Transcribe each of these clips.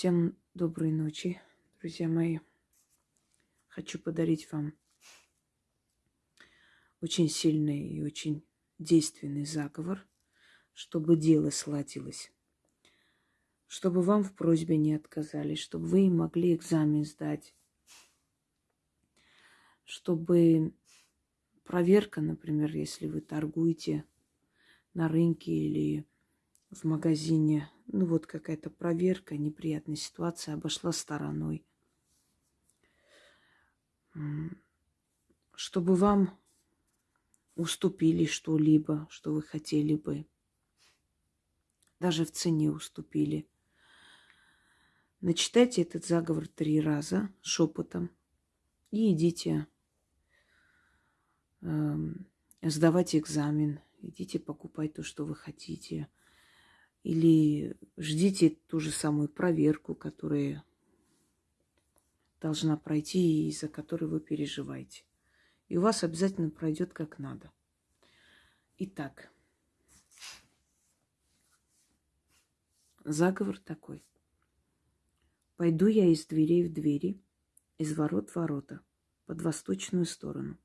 Всем доброй ночи, друзья мои. Хочу подарить вам очень сильный и очень действенный заговор, чтобы дело сладилось, чтобы вам в просьбе не отказали, чтобы вы могли экзамен сдать, чтобы проверка, например, если вы торгуете на рынке или в магазине, ну вот какая-то проверка, неприятная ситуация обошла стороной. Чтобы вам уступили что-либо, что вы хотели бы. Даже в цене уступили. Начитайте этот заговор три раза шепотом и идите э, сдавать экзамен. Идите покупать то, что вы хотите – или ждите ту же самую проверку, которая должна пройти и за которой вы переживаете. И у вас обязательно пройдет как надо. Итак, заговор такой. Пойду я из дверей в двери, из ворот в ворота, под восточную сторону.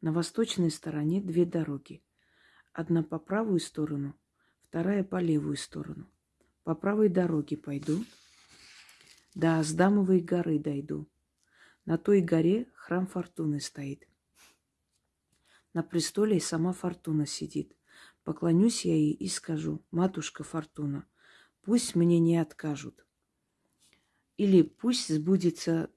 На восточной стороне две дороги. Одна по правую сторону – вторая по левую сторону. По правой дороге пойду, до Аздамовой горы дойду. На той горе храм Фортуны стоит. На престоле сама Фортуна сидит. Поклонюсь я ей и скажу, матушка Фортуна, пусть мне не откажут. Или пусть сбудется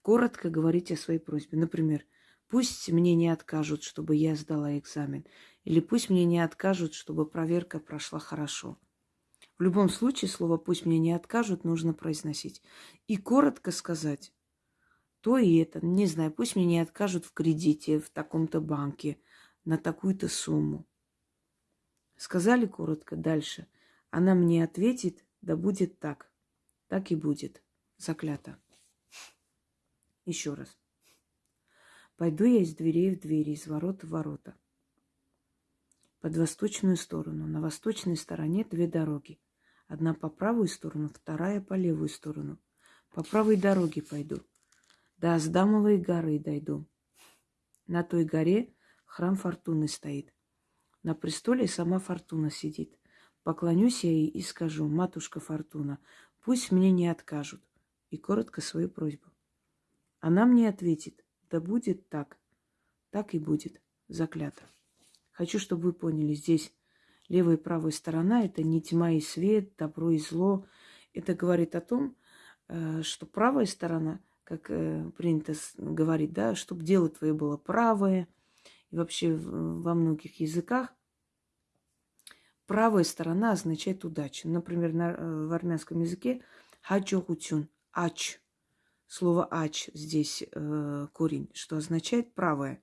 коротко говорить о своей просьбе. Например, пусть мне не откажут, чтобы я сдала экзамен. Или пусть мне не откажут, чтобы проверка прошла хорошо. В любом случае слово «пусть мне не откажут» нужно произносить. И коротко сказать то и это. Не знаю, пусть мне не откажут в кредите в таком-то банке на такую-то сумму. Сказали коротко дальше. Она мне ответит, да будет так. Так и будет. Заклято. Еще раз. Пойду я из дверей в двери, из ворот в ворота под восточную сторону. На восточной стороне две дороги. Одна по правую сторону, вторая по левую сторону. По правой дороге пойду. До Аздамовой горы дойду. На той горе храм Фортуны стоит. На престоле сама Фортуна сидит. Поклонюсь я ей и скажу, матушка Фортуна, пусть мне не откажут. И коротко свою просьбу. Она мне ответит, да будет так. Так и будет. Заклято. Хочу, чтобы вы поняли, здесь левая и правая сторона – это не тьма и свет, добро и зло. Это говорит о том, э, что правая сторона, как э, принято говорить, да, чтобы дело твое было правое, и вообще во многих языках правая сторона означает удачу. Например, на, э, в армянском языке хаджохутюн, ач. Слово ач здесь корень, что означает правое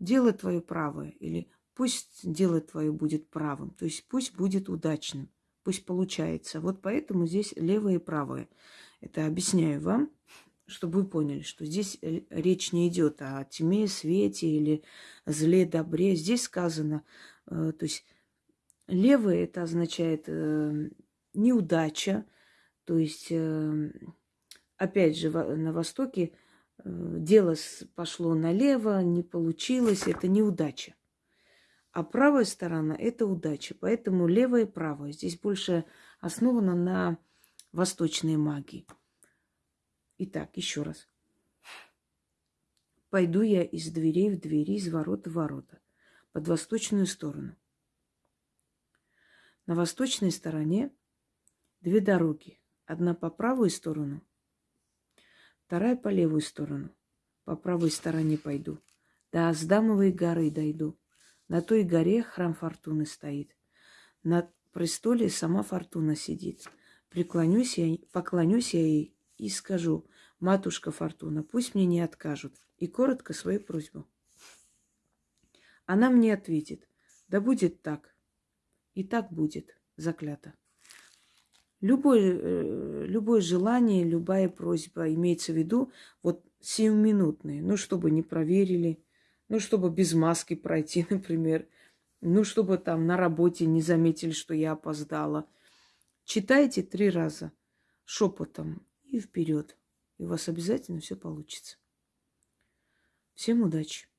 дело твое правое, или пусть дело твое будет правым, то есть пусть будет удачным, пусть получается. Вот поэтому здесь левое и правое. Это объясняю вам, чтобы вы поняли, что здесь э, речь не идет о тьме, свете или зле, добре. Здесь сказано, э, то есть левое это означает э, неудача, то есть, опять же, на Востоке дело пошло налево, не получилось, это неудача. А правая сторона – это удача. Поэтому левая и правая. Здесь больше основано на восточной магии. Итак, еще раз. Пойду я из дверей в двери, из ворот в ворота, под восточную сторону. На восточной стороне две дороги. Одна по правую сторону, Вторая по левую сторону. По правой стороне пойду. До Аздамовой горы дойду. На той горе храм Фортуны стоит. На престоле сама Фортуна сидит. Преклонюсь я, поклонюсь я ей и скажу, матушка Фортуна, пусть мне не откажут. И коротко свою просьбу. Она мне ответит, да будет так. И так будет, заклято. Любое, э, любое желание, любая просьба имеется в виду вот сиюминутные. Ну, чтобы не проверили, ну, чтобы без маски пройти, например. Ну, чтобы там на работе не заметили, что я опоздала. читайте три раза шепотом и вперед. И у вас обязательно все получится. Всем удачи!